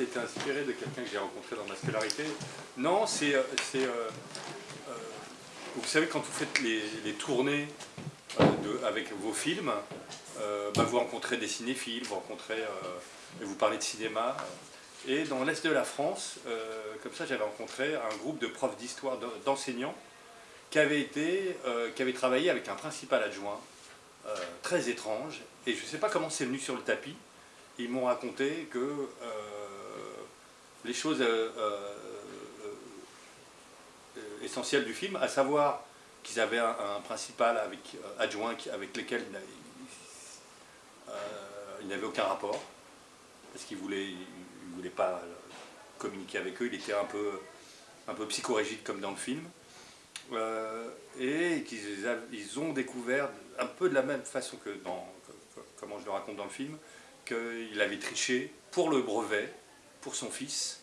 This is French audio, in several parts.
était inspiré de quelqu'un que j'ai rencontré dans ma scolarité. Non, c'est... euh, euh, euh, vous savez, quand vous faites les, les tournées euh, de- avec vos films, bah, vous rencontrez des cinéphiles, vous rencontrez... et vous parlez de cinéma. Et dans l'Est de la France, comme ça, j'avais rencontré un groupe de profs d'histoire, d'en- d'enseignants, qui avaient, été, qui avaient travaillé avec un principal adjoint très étrange. Et je ne sais pas comment c'est venu sur le tapis. Ils m'ont raconté que les choses euh, euh, euh, essentielles du film, à savoir qu'ils avaient un, principal avec, adjoint avec euh, ils n'avaient aucun rapport, parce qu'il ne voulait, il- il pas communiquer avec eux, il était un peu, un comme dans le film. Et qu'ils ils ont découvert un peu de la même façon que dans, comment je le raconte dans le film, qu'il avait triché pour le brevet, pour son fils,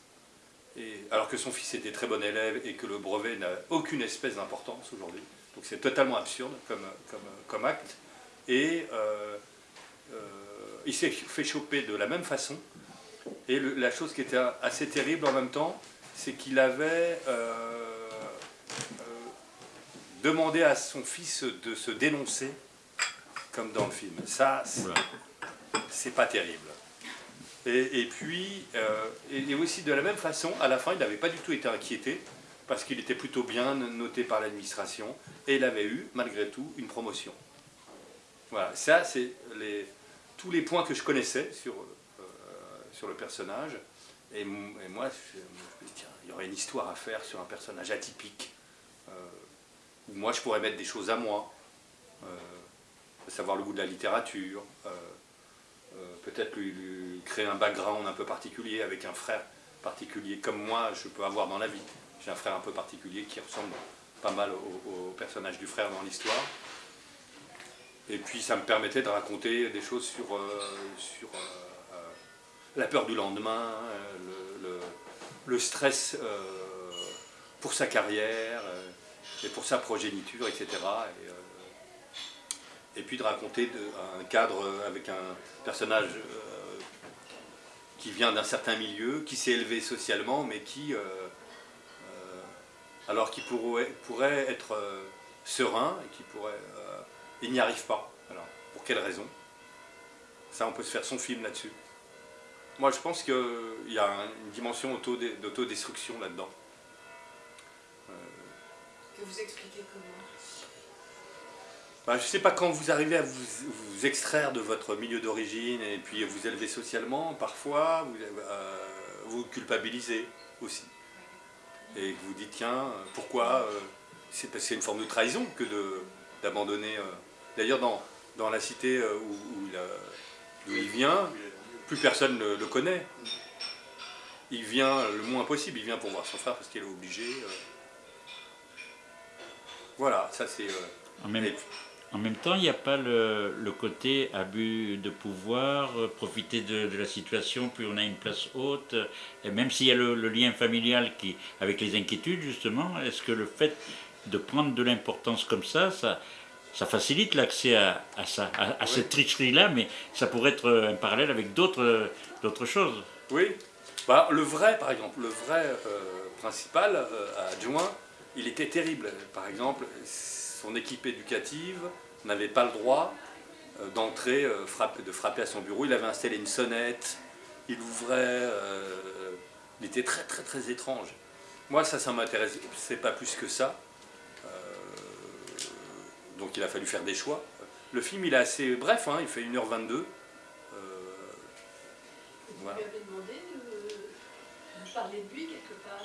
et, alors que son fils était très bon élève et que le brevet n'a aucune espèce d'importance aujourd'hui. Donc c'est totalement absurde comme, comme, comme acte. Et euh, euh, il s'est fait choper de la même façon. Et le- la chose qui était assez terrible en même temps, c'est qu'il avait euh, demandé à son fils de se dénoncer, comme dans le film. Ça, c'est pas terrible. Et, puis, euh, et, aussi de la même façon, à la fin, il n'avait pas du tout été inquiété, parce qu'il était plutôt bien noté par l'administration, et il avait eu, malgré tout, une promotion. Voilà, ça, c'est tous les points que je connaissais sur, euh, sur le personnage. Et, moi, je, tiens, il y aurait une histoire à faire sur un personnage atypique, euh, où moi, je pourrais mettre des choses à moi, à savoir le goût de la littérature, peut-être lui, créer un background un peu particulier avec un frère particulier, comme moi, je peux avoir dans la vie. J'ai un frère un peu particulier qui ressemble pas mal au, personnage du frère dans l'histoire. Et puis ça me permettait de raconter des choses sur, euh, euh, euh, la peur du lendemain, euh, le, stress euh, pour sa carrière euh, et pour sa progéniture, etc. Et, euh, et puis de raconter un cadre avec un personnage euh, qui vient d'un certain milieu, qui s'est élevé socialement, mais qui, euh, euh, alors qui pourrait, pourrait être serein et qui pourrait il n'y arrive pas. Alors, pour quelle raison? Ça, on peut se faire son film là-dessus. Moi, je pense qu'il y a un- une dimension auto- d'autodestruction là-dedans. Que vous expliquez comment? Je ne sais pas quand vous arrivez à vous, vous extraire de votre milieu d'origine et puis vous élever socialement, parfois vous euh, vous culpabilisez aussi. Et vous dites, tiens, pourquoi euh, C'est parce que c'est une forme de trahison que d'abandonner. euh. D'ailleurs, dans, dans la cité où, où il, a- vient, plus personne ne le connaît. Il vient le moins possible, il vient pour voir son frère parce qu'il est obligé. Voilà, ça c'est... En même, temps, il n'y a pas le, le côté abus de pouvoir, euh, profiter de, de la situation, puis on a une place haute. Et même s'il y a le, le lien familial qui, avec les inquiétudes, justement, est-ce que le fait de prendre de l'importance comme ça, ça, ça facilite l'accès à, à ça, à, à cette tricherie-là, mais ça pourrait être euh, un parallèle avec d'autres euh, d'autres choses? Oui. Bah, le vrai, par exemple, le vrai euh, principal euh, adjoint, il était terrible. Par exemple, son équipe éducative n'avait pas le droit euh, d'entrer, euh, de frapper à son bureau. Il avait installé une sonnette, il ouvrait, euh, il était très très très étrange. Moi, ça, ça m'intéresse, c'est pas plus que ça. Donc il a fallu faire des choix. Le film, il est assez bref, hein, il fait 1h22. Euh, Vous lui avez demandé de, parler de lui quelque part